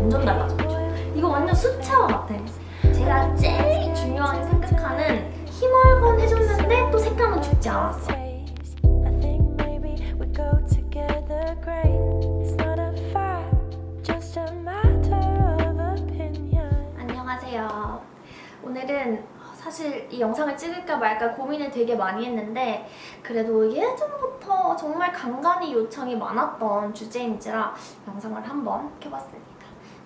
완전 달라졌죠. 이거 완전 수채화 같아. 제가 제일 중요하게 생각하는 힘얼건 해줬는데 또 색감은 죽지 않았어. 안녕하세요. 오늘은 사실 이 영상을 찍을까 말까 고민을 되게 많이 했는데 그래도 예전부터 정말 간간히 요청이 많았던 주제인지라 영상을 한번 켜봤습니다.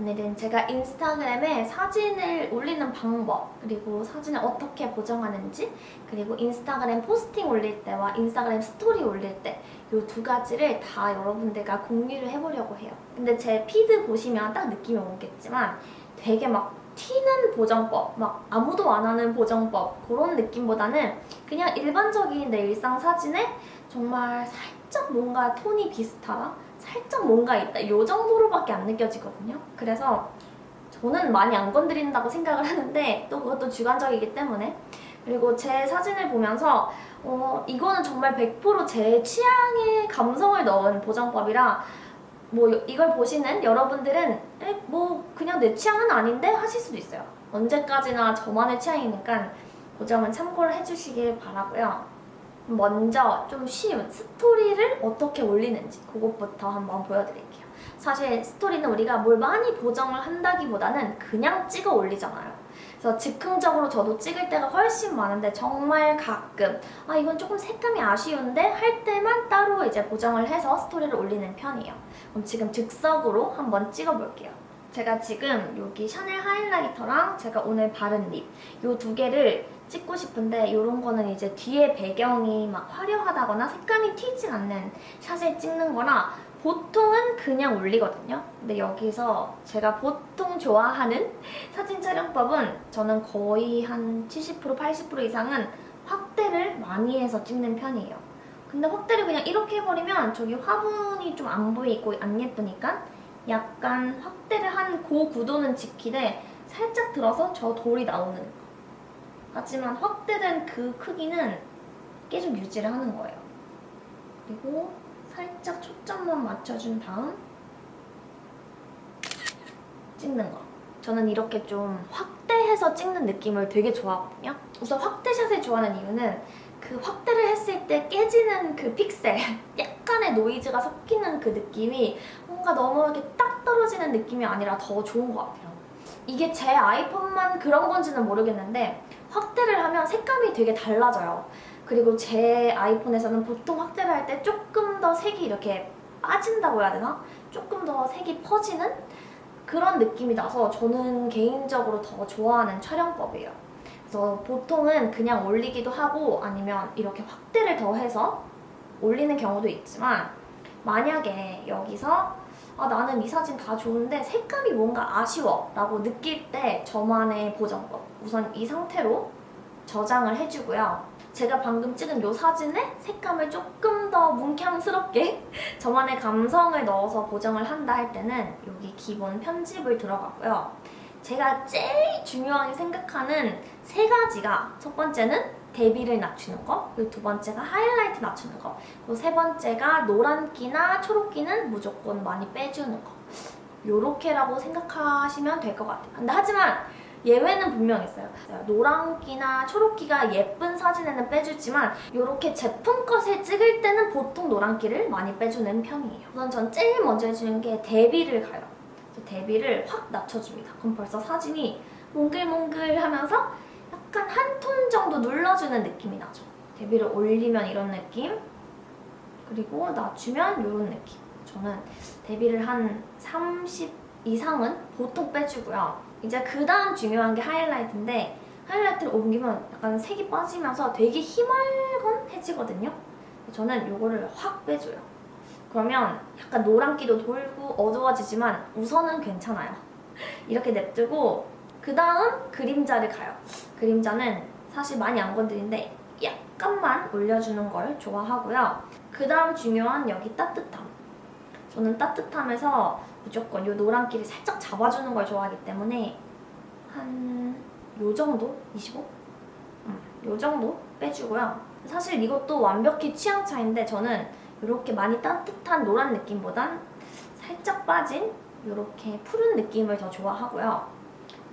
오늘은 제가 인스타그램에 사진을 올리는 방법 그리고 사진을 어떻게 보정하는지 그리고 인스타그램 포스팅 올릴 때와 인스타그램 스토리 올릴 때 이 두 가지를 다 여러분들과 공유를 해보려고 해요. 근데 제 feed 보시면 딱 느낌이 오겠지만 되게 막 튀는 보정법, 막 아무도 안 하는 보정법 그런 느낌보다는 그냥 일반적인 내 일상 사진에 정말 살짝 뭔가 톤이 비슷하다? 살짝 뭔가 있다. 이 정도로밖에 안 느껴지거든요. 그래서 저는 많이 안 건드린다고 생각을 하는데 또 그것도 주관적이기 때문에 그리고 제 사진을 보면서 어, 이거는 정말 100%제 취향의 감성을 넣은 보정법이라 뭐 이걸 보시는 여러분들은 에, 뭐 그냥 내 취향은 아닌데 하실 수도 있어요. 언제까지나 저만의 취향이니까 그 점은 참고를 해주시길 바라고요. 먼저 좀 쉬운 스토리를 어떻게 올리는지 그것부터 한번 보여드릴게요. 사실 스토리는 우리가 뭘 많이 보정을 한다기보다는 그냥 찍어 올리잖아요. 그래서 즉흥적으로 저도 찍을 때가 훨씬 많은데 정말 가끔 아 이건 조금 색감이 아쉬운데 할 때만 따로 이제 보정을 해서 스토리를 올리는 편이에요. 그럼 지금 즉석으로 한번 찍어볼게요. 제가 지금 여기 샤넬 하이라이터랑 제가 오늘 바른 립 이 두 개를 찍고 싶은데 이런 거는 이제 뒤에 배경이 막 화려하다거나 색감이 튀지 않는 샷을 찍는 거라 보통은 그냥 올리거든요. 근데 여기서 제가 보통 좋아하는 사진 촬영법은 저는 거의 한 70% 80% 이상은 확대를 많이 해서 찍는 편이에요. 근데 확대를 그냥 이렇게 해버리면 저기 화분이 좀 안 보이고 안 예쁘니까 약간 확대를 한그 구도는 지키되 살짝 들어서 저 돌이 나오는 거. 하지만 확대된 그 크기는 계속 유지를 하는 거예요. 그리고 살짝 초점만 맞춰준 다음 찍는 거. 저는 이렇게 좀 확대해서 찍는 느낌을 되게 좋아하거든요. 우선 확대샷을 좋아하는 이유는 그 확대를 했을 때 깨지는 그 픽셀 약간의 노이즈가 섞이는 그 느낌이 뭔가 너무 이렇게 딱 떨어지는 느낌이 아니라 더 좋은 것 같아요. 이게 제 아이폰만 그런 건지는 모르겠는데 확대를 하면 색감이 되게 달라져요. 그리고 제 아이폰에서는 보통 확대를 할 때 조금 더 색이 이렇게 빠진다고 해야 되나? 조금 더 색이 퍼지는 그런 느낌이 나서 저는 개인적으로 더 좋아하는 촬영법이에요. 그래서 보통은 그냥 올리기도 하고 아니면 이렇게 확대를 더해서 올리는 경우도 있지만 만약에 여기서 아, 나는 이 사진 다 좋은데 색감이 뭔가 아쉬워 라고 느낄 때 저만의 보정법 우선 이 상태로 저장을 해주고요. 제가 방금 찍은 이 사진에 색감을 조금 더 뭉캉스럽게 저만의 감성을 넣어서 보정을 한다 할 때는 여기 기본 편집을 들어가고요. 제가 제일 중요하게 생각하는 세 가지가 첫 번째는 대비를 낮추는 거 그리고 두 번째가 하이라이트 낮추는 거. 그리고 세 번째가 노란기나 초록기는 무조건 많이 빼주는 거. 요렇게라고 생각하시면 될 것 같아요. 근데 하지만 예외는 분명 있어요. 노란기나 초록기가 예쁜 사진에는 빼주지만 이렇게 제품 것을 찍을 때는 보통 노란기를 많이 빼주는 편이에요. 우선 전 제일 먼저 해주는 게 대비를 가요. 대비를 확 낮춰줍니다. 그럼 벌써 사진이 몽글몽글 하면서 약간 한 톤 정도 눌러주는 느낌이 나죠. 데뷔를 올리면 이런 느낌 그리고 낮추면 이런 느낌. 저는 데뷔를 한 30 이상은 보통 빼주고요. 이제 그 다음 중요한 게 하이라이트인데 하이라이트를 옮기면 약간 색이 빠지면서 되게 희멀건해지거든요. 저는 이거를 확 빼줘요. 그러면 약간 노란기도 돌고 어두워지지만 우선은 괜찮아요. 이렇게 냅두고 그 다음 그림자를 가요. 그림자는 사실 많이 안 건드리는데 약간만 올려주는 걸 좋아하고요. 그 다음 중요한 여기 따뜻함. 저는 따뜻함에서 무조건 이 노란기를 살짝 잡아주는 걸 좋아하기 때문에 한 요 정도? 25? 음, 요 정도 빼주고요. 사실 이것도 완벽히 취향 차인데 저는 이렇게 많이 따뜻한 노란 느낌보단 살짝 빠진 이렇게 푸른 느낌을 더 좋아하고요.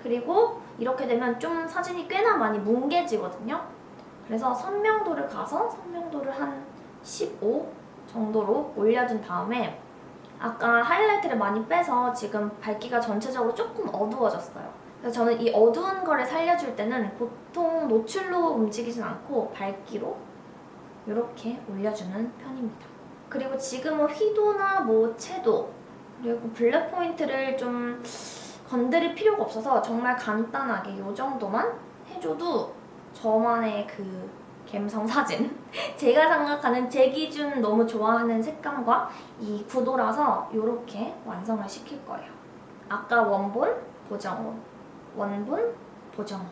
그리고 이렇게 되면 좀 사진이 꽤나 많이 뭉개지거든요. 그래서 선명도를 가서 선명도를 한 15 정도로 올려준 다음에 아까 하이라이트를 많이 빼서 지금 밝기가 전체적으로 조금 어두워졌어요. 그래서 저는 이 어두운 거를 살려줄 때는 보통 노출로 움직이진 않고 밝기로 이렇게 올려주는 편입니다. 그리고 지금은 휘도나 뭐 채도 그리고 블랙 포인트를 좀 건드릴 필요가 없어서 정말 간단하게 이 정도만 해줘도 저만의 그 갬성 사진 제가 생각하는 제 기준 너무 좋아하는 색감과 이 구도라서 이렇게 완성을 시킬 거예요. 아까 원본, 보정호, 원본, 보정호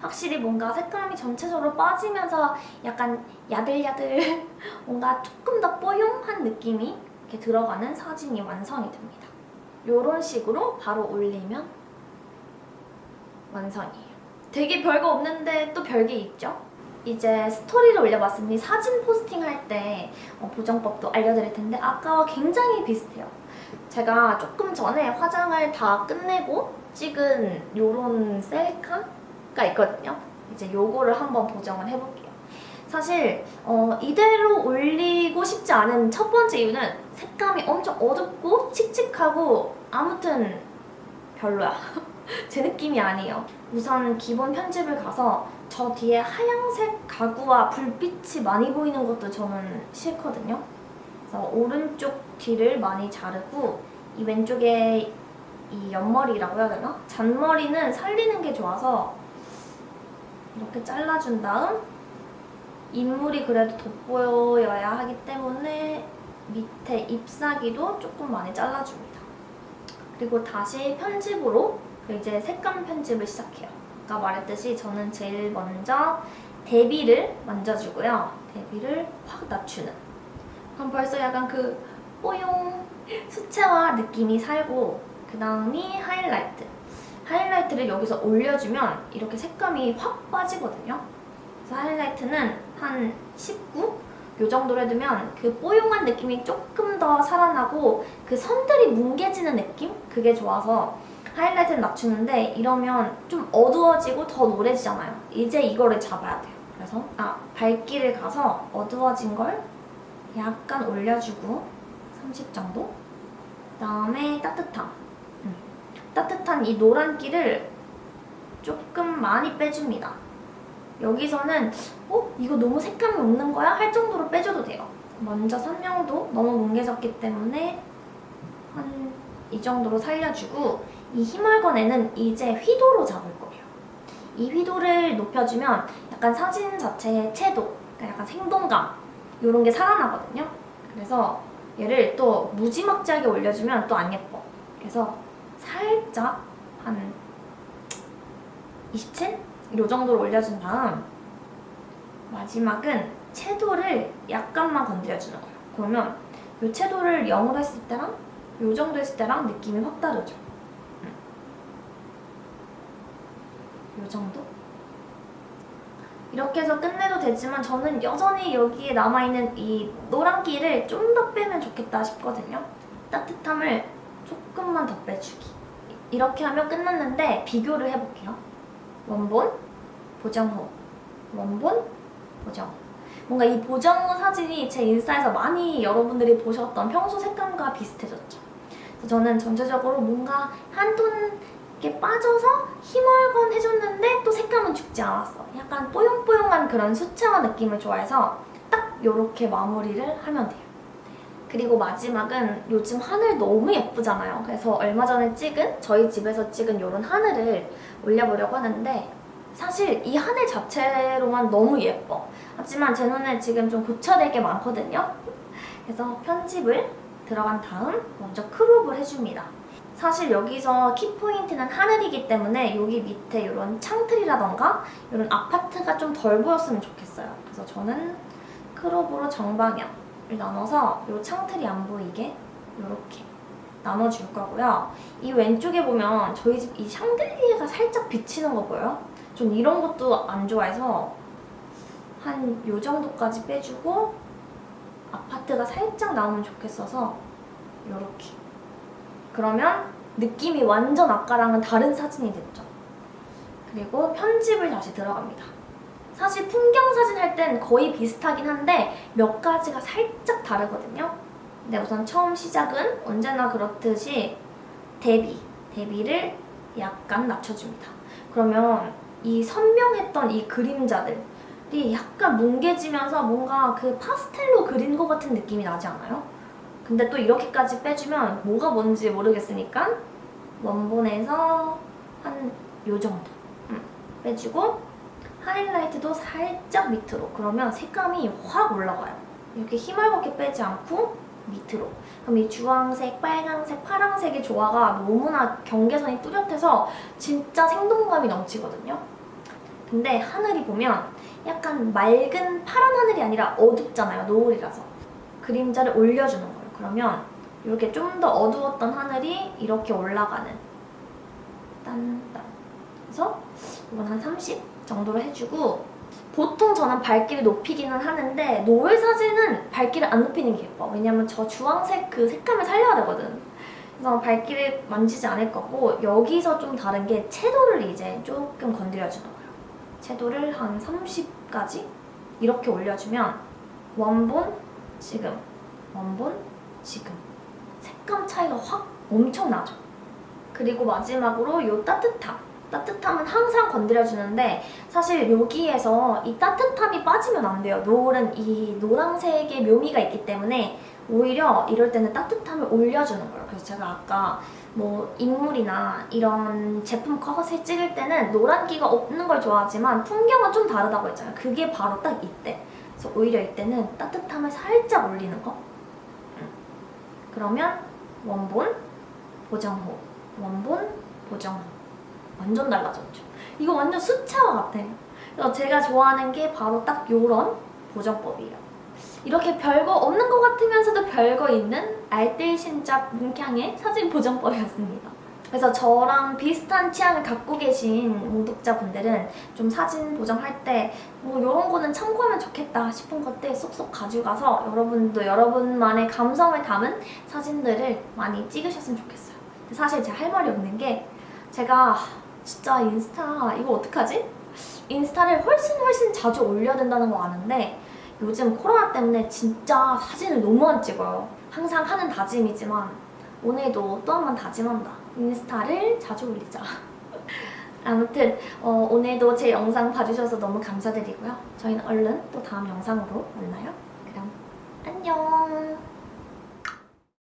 확실히 뭔가 색감이 전체적으로 빠지면서 약간 야들야들 뭔가 조금 더 뽀용한 느낌이 이렇게 들어가는 사진이 완성이 됩니다. 이런 식으로 바로 올리면 완성이에요. 되게 별거 없는데 또 별게 있죠? 이제 스토리를 올려봤으니 사진 포스팅할 때 어, 보정법도 알려드릴 텐데 아까와 굉장히 비슷해요. 제가 조금 전에 화장을 다 끝내고 찍은 요런 셀카가 있거든요. 이제 요거를 한번 보정을 해볼게요. 사실 어, 이대로 올리고 싶지 않은 첫 번째 이유는 색감이 엄청 어둡고 칙칙하고 아무튼 별로야. 제 느낌이 아니에요. 우선 기본 편집을 가서 저 뒤에 하얀색 가구와 불빛이 많이 보이는 것도 저는 싫거든요. 그래서 오른쪽 뒤를 많이 자르고 이 왼쪽에 이 옆머리라고 해야 되나? 잔머리는 살리는 게 좋아서 이렇게 잘라준 다음 인물이 그래도 돋보여야 하기 때문에 밑에 ip사귀도 조금 많이 잘라줍니다. 그리고 다시 편집으로 이제 색감 편집을 시작해요. 아까 말했듯이 저는 제일 먼저 대비를 만져주고요. 대비를 확 낮추는. 그럼 벌써 약간 그 뽀용 수채화 느낌이 살고 그 다음이 하이라이트. 하이라이트를 여기서 올려주면 이렇게 색감이 확 빠지거든요. 그래서 하이라이트는 한 19? 요 정도로 해두면 그 뽀용한 느낌이 조금 더 살아나고 그 선들이 뭉개지는 느낌? 그게 좋아서 하이라이트는 낮추는데 이러면 좀 어두워지고 더 노래지잖아요. 이제 이거를 잡아야 돼요. 그래서 아 밝기를 가서 어두워진 걸 약간 올려주고 30 정도 그다음에 따뜻함 음. 따뜻한 이 노란기를 조금 많이 빼줍니다. 여기서는 어? 이거 너무 색감이 없는 거야? 할 정도로 빼줘도 돼요. 먼저 선명도 너무 뭉개졌기 때문에 한 이 정도로 살려주고 이 희멀건에는 이제 휘도로 잡을 거예요. 이 휘도를 높여주면 약간 사진 자체의 채도, 그러니까 약간 생동감 이런 게 살아나거든요. 그래서 얘를 또 무지막지하게 올려주면 또 안 예뻐. 그래서 살짝 한 27? 이 정도로 올려준 다음 마지막은 채도를 약간만 건드려주는 거예요. 그러면 이 채도를 0으로 했을 때랑 이 정도 했을 때랑 느낌이 확 다르죠. 이 정도? 이렇게 해서 끝내도 되지만 저는 여전히 여기에 남아있는 이 노란기를 좀 더 빼면 좋겠다 싶거든요. 따뜻함을 조금만 더 빼주기. 이렇게 하면 끝났는데 비교를 해볼게요. 원본, 보정 후, 원본, 보정 후. 뭔가 이 보정 후 사진이 제 인스타에서 많이 여러분들이 보셨던 평소 색감과 비슷해졌죠. 그래서 저는 전체적으로 뭔가 한 톤 이렇게 빠져서 희멀건 해줬는데 또 색감은 죽지 않았어. 약간 뽀용뽀용한 그런 수채화 느낌을 좋아해서 딱 이렇게 마무리를 하면 돼요. 그리고 마지막은 요즘 하늘 너무 예쁘잖아요. 그래서 얼마 전에 찍은 저희 집에서 찍은 이런 하늘을 올려보려고 하는데 사실 이 하늘 자체로만 너무 예뻐. 하지만 제 눈에 지금 좀 고쳐야 될게 많거든요. 그래서 편집을 들어간 다음 먼저 크롭을 해줍니다. 사실 여기서 키포인트는 하늘이기 때문에 여기 밑에 이런 창틀이라던가 이런 아파트가 좀 덜 보였으면 좋겠어요. 그래서 저는 크롭으로 정방향을 나눠서 이 창틀이 안 보이게 이렇게 나눠줄 거고요. 이 왼쪽에 보면 저희 집 이 샹들리에가 살짝 비치는 거 보여요? 전 이런 것도 안 좋아해서 한 요 정도까지 빼주고 아파트가 살짝 나오면 좋겠어서 이렇게 그러면 느낌이 완전 아까랑은 다른 사진이 됐죠. 그리고 편집을 다시 들어갑니다. 사실 풍경 사진 할 땐 거의 비슷하긴 한데 몇 가지가 살짝 다르거든요. 근데 우선 처음 시작은 언제나 그렇듯이 대비, 대비를 약간 낮춰줍니다. 그러면 이 선명했던 이 그림자들이 약간 뭉개지면서 뭔가 그 파스텔로 그린 것 같은 느낌이 나지 않아요? 근데 또 이렇게까지 빼주면 뭐가 뭔지 모르겠으니까 원본에서 한 요 정도. 음, 빼주고 하이라이트도 살짝 밑으로. 그러면 색감이 확 올라가요. 이렇게 힘을겁게 빼지 않고 밑으로. 그럼 이 주황색, 빨강색, 파랑색의 조화가 너무나 경계선이 뚜렷해서 진짜 생동감이 넘치거든요. 근데 하늘이 보면 약간 맑은 파란 하늘이 아니라 어둡잖아요 노을이라서. 그림자를 올려주는 거예요 그러면 이렇게 좀 더 어두웠던 하늘이 이렇게 올라가는. 딴딴. 그래서 이건 한 30 정도로 해주고 보통 저는 밝기를 높이기는 하는데 노을 사진은 밝기를 안 높이는 게 예뻐. 왜냐면 저 주황색 그 색감을 살려야 되거든. 그래서 밝기를 만지지 않을 거고 여기서 좀 다른 게 채도를 이제 조금 건드려주는 거예요. 채도를 한 30까지 이렇게 올려주면 원본 지금 원본 지금 색감 차이가 확 엄청 나죠 그리고 마지막으로 이 따뜻함 따뜻함은 항상 건드려주는데 사실 여기에서 이 따뜻함이 빠지면 안 돼요. 노을은 이 노란색의 묘미가 있기 때문에 오히려 이럴 때는 따뜻함을 올려주는 거예요. 그래서 제가 아까 뭐 인물이나 이런 제품 컷을 찍을 때는 노란기가 없는 걸 좋아하지만 풍경은 좀 다르다고 했잖아요. 그게 바로 딱 이때. 그래서 오히려 이때는 따뜻함을 살짝 올리는 거. 음. 그러면 원본, 보정호, 원본, 보정호. 완전 달라졌죠. 이거 완전 수채화 같아. 그래서 제가 좋아하는 게 바로 딱 요런 보정법이에요. 이렇게 별거 없는 것 같으면서도 별거 있는 알뜰신작 문향의 사진 보정법이었습니다. 그래서 저랑 비슷한 취향을 갖고 계신 공독자분들은 좀 사진 보정할 때 뭐 이런 거는 참고하면 좋겠다 싶은 것들 쏙쏙 가져가서 여러분도 여러분만의 감성을 담은 사진들을 많이 찍으셨으면 좋겠어요. 사실 제가 할 말이 없는 게 제가 진짜 인스타 이거 어떡하지? 인스타를 훨씬 훨씬 자주 올려야 된다는 거 아는데 요즘 코로나 때문에 진짜 사진을 너무 안 찍어요. 항상 하는 다짐이지만 오늘도 또 한 번 다짐한다. 인스타를 자주 올리자. 아무튼 어, 오늘도 제 영상 봐주셔서 너무 감사드리고요. 저희는 얼른 또 다음 영상으로 만나요. 그럼 안녕!